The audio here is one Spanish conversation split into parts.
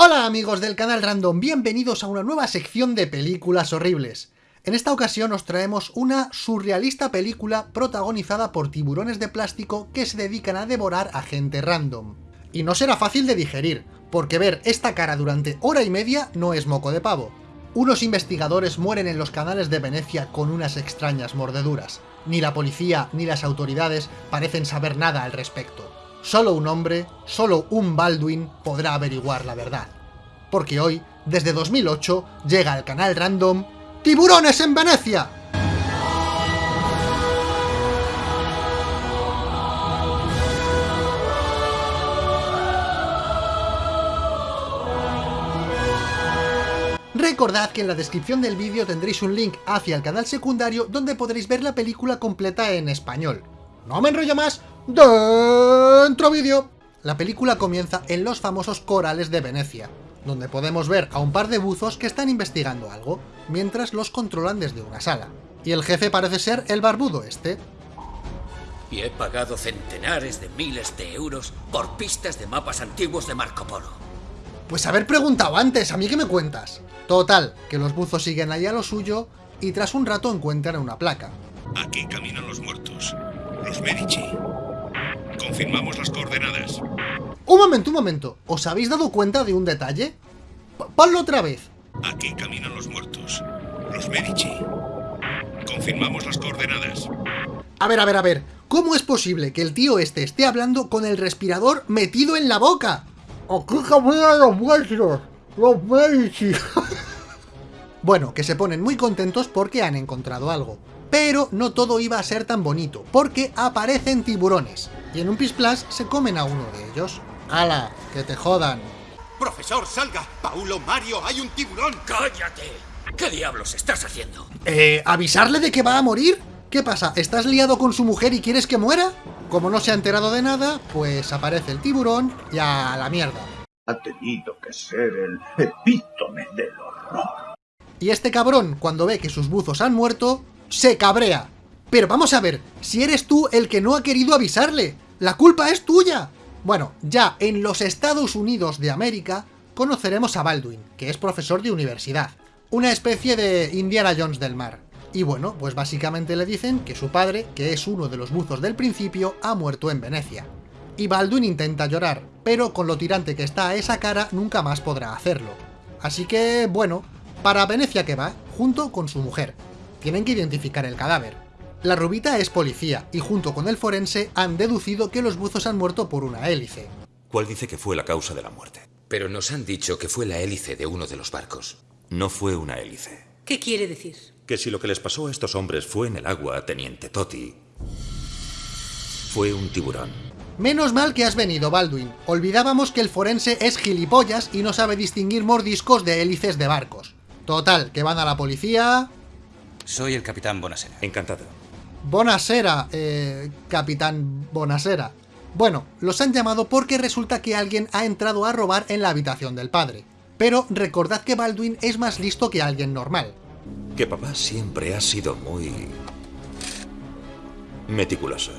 Hola amigos del canal Random, bienvenidos a una nueva sección de películas horribles. En esta ocasión os traemos una surrealista película protagonizada por tiburones de plástico que se dedican a devorar a gente random. Y no será fácil de digerir, porque ver esta cara durante hora y media no es moco de pavo. Unos investigadores mueren en los canales de Venecia con unas extrañas mordeduras. Ni la policía ni las autoridades parecen saber nada al respecto. Solo un hombre, solo un Baldwin podrá averiguar la verdad. Porque hoy, desde 2008, llega al canal random ¡Tiburones en Venecia! Recordad que en la descripción del vídeo tendréis un link hacia el canal secundario donde podréis ver la película completa en español. No me enrollo más, ¡Dentro vídeo! La película comienza en los famosos corales de Venecia, donde podemos ver a un par de buzos que están investigando algo, mientras los controlan desde una sala. Y el jefe parece ser el barbudo este. Y he pagado centenares de miles de euros por pistas de mapas antiguos de Marco Polo. Pues haber preguntado antes, ¿a mí qué me cuentas? Total, que los buzos siguen ahí a lo suyo y tras un rato encuentran una placa. Aquí caminan los muertos, los Medici. Confirmamos las coordenadas. Un momento, un momento. ¿Os habéis dado cuenta de un detalle? P ponlo otra vez. Aquí caminan los muertos, los Medici. Confirmamos las coordenadas. A ver, a ver, a ver. ¿Cómo es posible que el tío este esté hablando con el respirador metido en la boca? Aquí caminan los muertos, los Medici. bueno, que se ponen muy contentos porque han encontrado algo. Pero no todo iba a ser tan bonito, porque aparecen tiburones, y en un Plus se comen a uno de ellos. ¡Hala! ¡Que te jodan! ¡Profesor, salga! ¡Paulo, Mario, hay un tiburón! ¡Cállate! ¿Qué diablos estás haciendo? Eh, ¿avisarle de que va a morir? ¿Qué pasa? ¿Estás liado con su mujer y quieres que muera? Como no se ha enterado de nada, pues aparece el tiburón y a la mierda. Ha tenido que ser el epítome del horror. Y este cabrón, cuando ve que sus buzos han muerto, se cabrea. Pero vamos a ver, si eres tú el que no ha querido avisarle, la culpa es tuya. Bueno, ya en los Estados Unidos de América conoceremos a Baldwin, que es profesor de universidad, una especie de Indiana Jones del mar. Y bueno, pues básicamente le dicen que su padre, que es uno de los buzos del principio, ha muerto en Venecia. Y Baldwin intenta llorar, pero con lo tirante que está a esa cara nunca más podrá hacerlo. Así que, bueno, para Venecia que va, junto con su mujer, tienen que identificar el cadáver. La rubita es policía, y junto con el forense han deducido que los buzos han muerto por una hélice. ¿Cuál dice que fue la causa de la muerte? Pero nos han dicho que fue la hélice de uno de los barcos. No fue una hélice. ¿Qué quiere decir? Que si lo que les pasó a estos hombres fue en el agua, teniente Totti, fue un tiburón. Menos mal que has venido, Baldwin. Olvidábamos que el forense es gilipollas y no sabe distinguir mordiscos de hélices de barcos. Total, que van a la policía... Soy el capitán Bonasera. Encantado. Bonasera, eh, capitán Bonasera. Bueno, los han llamado porque resulta que alguien ha entrado a robar en la habitación del padre. Pero recordad que Baldwin es más listo que alguien normal. Que papá siempre ha sido muy... meticuloso.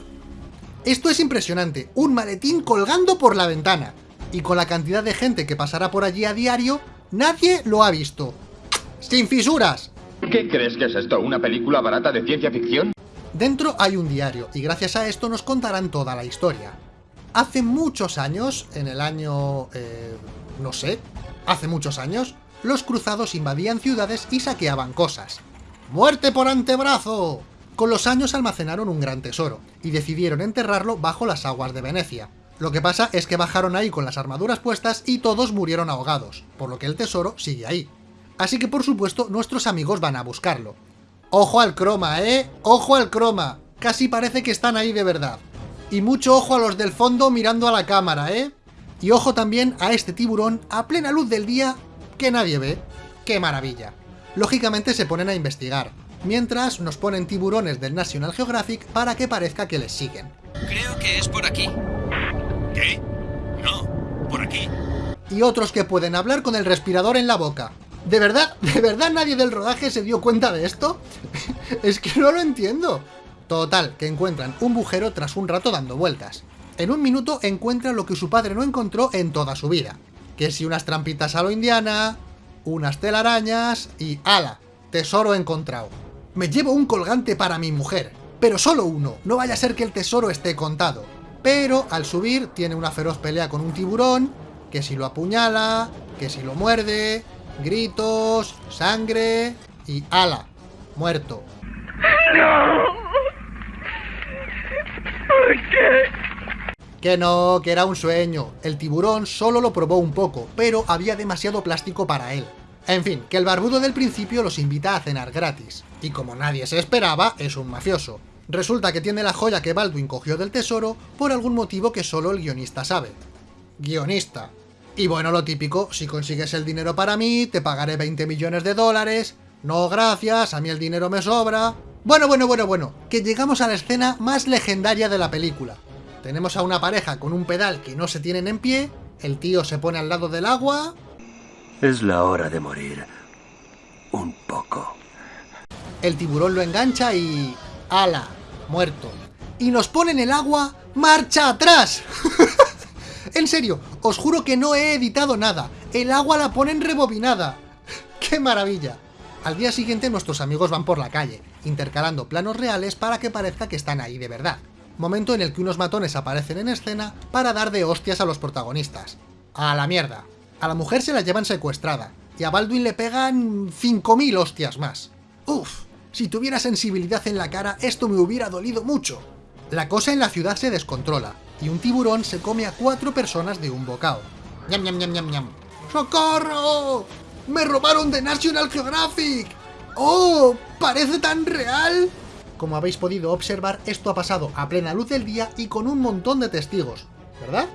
Esto es impresionante, un maletín colgando por la ventana. Y con la cantidad de gente que pasará por allí a diario, nadie lo ha visto. ¡Sin fisuras! ¿Qué crees que es esto? ¿Una película barata de ciencia ficción? Dentro hay un diario, y gracias a esto nos contarán toda la historia. Hace muchos años, en el año... Eh, no sé, hace muchos años, los cruzados invadían ciudades y saqueaban cosas. ¡Muerte por antebrazo! Con los años almacenaron un gran tesoro, y decidieron enterrarlo bajo las aguas de Venecia. Lo que pasa es que bajaron ahí con las armaduras puestas y todos murieron ahogados, por lo que el tesoro sigue ahí. Así que por supuesto nuestros amigos van a buscarlo. Ojo al croma, ¿eh? ¡Ojo al croma! Casi parece que están ahí de verdad. Y mucho ojo a los del fondo mirando a la cámara, ¿eh? Y ojo también a este tiburón a plena luz del día que nadie ve. ¡Qué maravilla! Lógicamente se ponen a investigar, mientras nos ponen tiburones del National Geographic para que parezca que les siguen. Creo que es por aquí. ¿Qué? No, por aquí. Y otros que pueden hablar con el respirador en la boca. ¿De verdad? ¿De verdad nadie del rodaje se dio cuenta de esto? es que no lo entiendo. Total, que encuentran un bujero tras un rato dando vueltas. En un minuto encuentran lo que su padre no encontró en toda su vida. Que si unas trampitas a lo indiana, unas telarañas y ¡ala! Tesoro encontrado. Me llevo un colgante para mi mujer, pero solo uno, no vaya a ser que el tesoro esté contado. Pero al subir tiene una feroz pelea con un tiburón, que si lo apuñala, que si lo muerde, gritos, sangre y ¡ala! Muerto. ¿Por qué? Que no, que era un sueño. El tiburón solo lo probó un poco, pero había demasiado plástico para él. En fin, que el barbudo del principio los invita a cenar gratis. Y como nadie se esperaba, es un mafioso. Resulta que tiene la joya que Baldwin cogió del tesoro por algún motivo que solo el guionista sabe. Guionista. Y bueno, lo típico, si consigues el dinero para mí, te pagaré 20 millones de dólares. No, gracias, a mí el dinero me sobra. Bueno, bueno, bueno, bueno, que llegamos a la escena más legendaria de la película. Tenemos a una pareja con un pedal que no se tienen en pie, el tío se pone al lado del agua... Es la hora de morir. Un poco. El tiburón lo engancha y... ¡Ala! Muerto. Y nos pone en el agua... ¡Marcha atrás! en serio, os juro que no he editado nada. El agua la ponen rebobinada. ¡Qué maravilla! Al día siguiente nuestros amigos van por la calle, intercalando planos reales para que parezca que están ahí de verdad. Momento en el que unos matones aparecen en escena para dar de hostias a los protagonistas. A la mierda. A la mujer se la llevan secuestrada, y a Baldwin le pegan 5.000 hostias más. Uf, si tuviera sensibilidad en la cara esto me hubiera dolido mucho. La cosa en la ciudad se descontrola, y un tiburón se come a cuatro personas de un bocado. ¡Ñam, ñam, ñam, ñam, ñam! ¡Socorro! ¡Me robaron de National Geographic! ¡Oh! ¡Parece tan real! Como habéis podido observar, esto ha pasado a plena luz del día y con un montón de testigos, ¿verdad?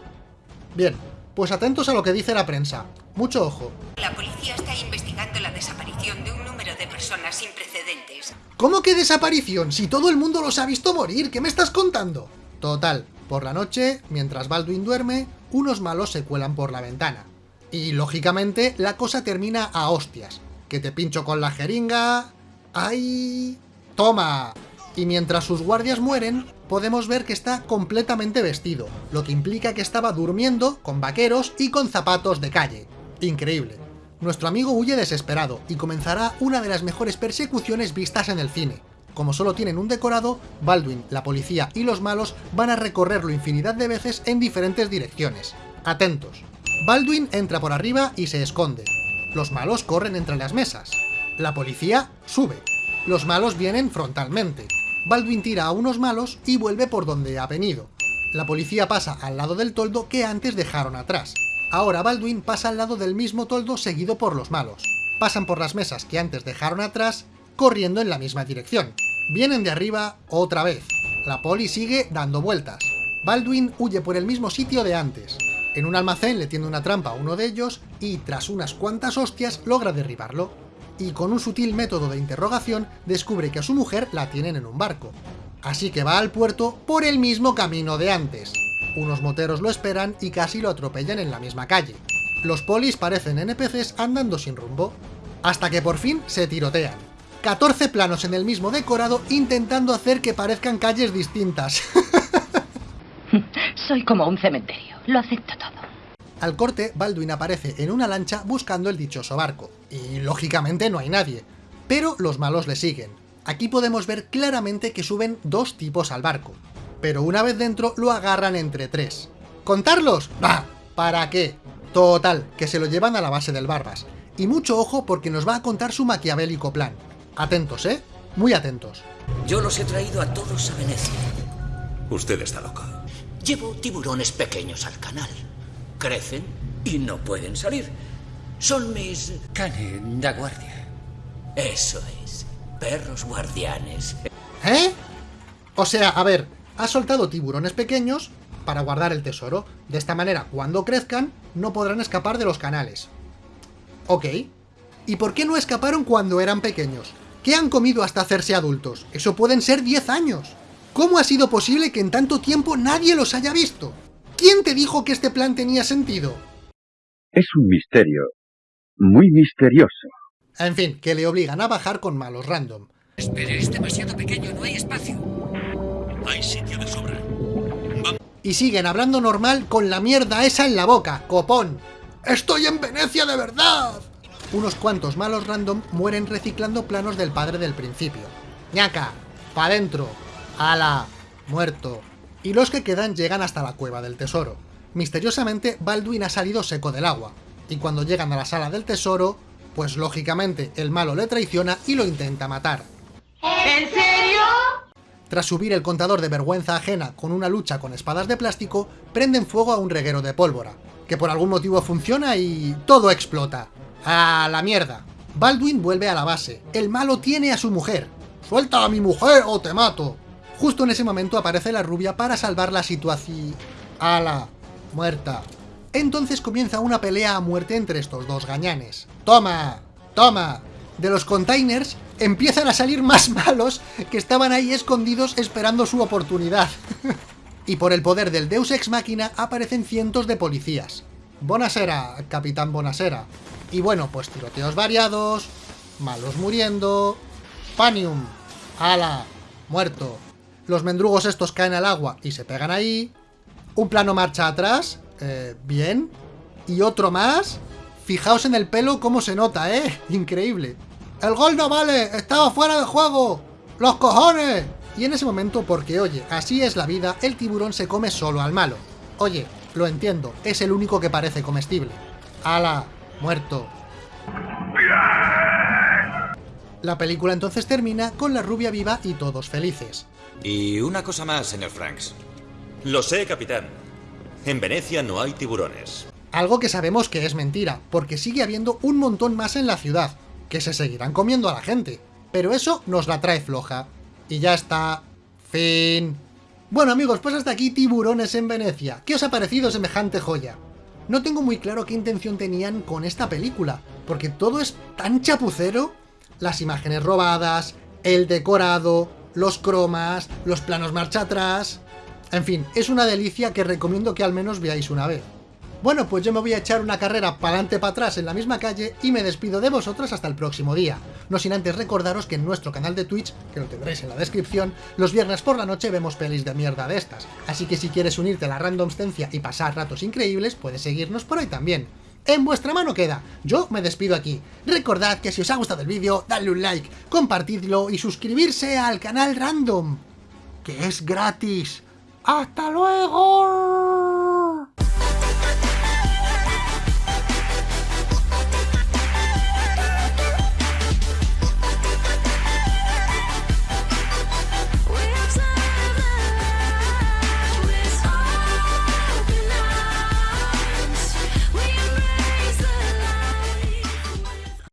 Bien, pues atentos a lo que dice la prensa. Mucho ojo. La policía está investigando la desaparición de un número de personas sin precedentes. ¿Cómo que desaparición? Si todo el mundo los ha visto morir, ¿qué me estás contando? Total, por la noche, mientras Baldwin duerme, unos malos se cuelan por la ventana. Y, lógicamente, la cosa termina a hostias. Que te pincho con la jeringa... ¡Ay! ¡Toma! Y mientras sus guardias mueren, podemos ver que está completamente vestido, lo que implica que estaba durmiendo con vaqueros y con zapatos de calle. Increíble. Nuestro amigo huye desesperado y comenzará una de las mejores persecuciones vistas en el cine. Como solo tienen un decorado, Baldwin, la policía y los malos van a recorrerlo infinidad de veces en diferentes direcciones. Atentos. Baldwin entra por arriba y se esconde. Los malos corren entre las mesas. La policía sube. Los malos vienen frontalmente. Baldwin tira a unos malos y vuelve por donde ha venido. La policía pasa al lado del toldo que antes dejaron atrás. Ahora Baldwin pasa al lado del mismo toldo seguido por los malos. Pasan por las mesas que antes dejaron atrás, corriendo en la misma dirección. Vienen de arriba otra vez. La poli sigue dando vueltas. Baldwin huye por el mismo sitio de antes. En un almacén le tiende una trampa a uno de ellos y, tras unas cuantas hostias, logra derribarlo y con un sutil método de interrogación descubre que a su mujer la tienen en un barco. Así que va al puerto por el mismo camino de antes. Unos moteros lo esperan y casi lo atropellan en la misma calle. Los polis parecen NPCs andando sin rumbo. Hasta que por fin se tirotean. 14 planos en el mismo decorado intentando hacer que parezcan calles distintas. Soy como un cementerio, lo acepto todo. Al corte, Baldwin aparece en una lancha buscando el dichoso barco, y lógicamente no hay nadie, pero los malos le siguen. Aquí podemos ver claramente que suben dos tipos al barco, pero una vez dentro lo agarran entre tres. ¿Contarlos? ¡Bah! ¿Para qué? Total, que se lo llevan a la base del Barbas. Y mucho ojo porque nos va a contar su maquiavélico plan. Atentos, ¿eh? Muy atentos. Yo los he traído a todos a Venecia. Usted está loco. Llevo tiburones pequeños al canal crecen y no pueden salir. Son mis... Cane da guardia. Eso es. Perros guardianes. ¿Eh? O sea, a ver, ha soltado tiburones pequeños para guardar el tesoro. De esta manera, cuando crezcan, no podrán escapar de los canales. Ok. ¿Y por qué no escaparon cuando eran pequeños? ¿Qué han comido hasta hacerse adultos? Eso pueden ser 10 años. ¿Cómo ha sido posible que en tanto tiempo nadie los haya visto? ¿Quién te dijo que este plan tenía sentido? Es un misterio. Muy misterioso. En fin, que le obligan a bajar con malos random. Espere, es demasiado pequeño, no hay espacio. Hay sitio de sobra. Y siguen hablando normal con la mierda esa en la boca, copón. ¡Estoy en Venecia de verdad! Unos cuantos malos random mueren reciclando planos del padre del principio. ¡Ñaca! ¡Pa' dentro! ¡Ala! ¡Muerto! Y los que quedan llegan hasta la cueva del tesoro. Misteriosamente, Baldwin ha salido seco del agua, y cuando llegan a la sala del tesoro, pues lógicamente el malo le traiciona y lo intenta matar. ¿En serio? Tras subir el contador de vergüenza ajena con una lucha con espadas de plástico, prenden fuego a un reguero de pólvora, que por algún motivo funciona y todo explota. ¡A la mierda! Baldwin vuelve a la base. El malo tiene a su mujer. ¡Suelta a mi mujer o te mato! Justo en ese momento aparece la rubia para salvar la situación. ¡Ala! Muerta. Entonces comienza una pelea a muerte entre estos dos gañanes. ¡Toma! ¡Toma! De los containers empiezan a salir más malos que estaban ahí escondidos esperando su oportunidad. y por el poder del Deus Ex Machina aparecen cientos de policías. Bonasera, Capitán Bonasera. Y bueno, pues tiroteos variados, malos muriendo... Panium, ala, muerto. Los mendrugos estos caen al agua y se pegan ahí. Un plano marcha atrás, eh, bien. Y otro más. Fijaos en el pelo cómo se nota, ¿eh? Increíble. ¡El gol no vale! ¡Estaba fuera de juego! ¡Los cojones! Y en ese momento, porque oye, así es la vida, el tiburón se come solo al malo. Oye, lo entiendo, es el único que parece comestible. ¡Hala! Muerto. La película entonces termina con la rubia viva y todos felices. Y una cosa más, señor Franks. Lo sé, capitán. En Venecia no hay tiburones. Algo que sabemos que es mentira, porque sigue habiendo un montón más en la ciudad, que se seguirán comiendo a la gente. Pero eso nos la trae floja. Y ya está. Fin. Bueno amigos, pues hasta aquí Tiburones en Venecia. ¿Qué os ha parecido semejante joya? No tengo muy claro qué intención tenían con esta película, porque todo es tan chapucero. Las imágenes robadas, el decorado, los cromas, los planos marcha atrás... En fin, es una delicia que recomiendo que al menos veáis una vez. Bueno, pues yo me voy a echar una carrera para adelante para atrás en la misma calle y me despido de vosotros hasta el próximo día. No sin antes recordaros que en nuestro canal de Twitch, que lo tendréis en la descripción, los viernes por la noche vemos pelis de mierda de estas. Así que si quieres unirte a la randomstencia y pasar ratos increíbles, puedes seguirnos por ahí también. En vuestra mano queda. Yo me despido aquí. Recordad que si os ha gustado el vídeo, dadle un like, compartidlo y suscribirse al canal Random, que es gratis. ¡Hasta luego!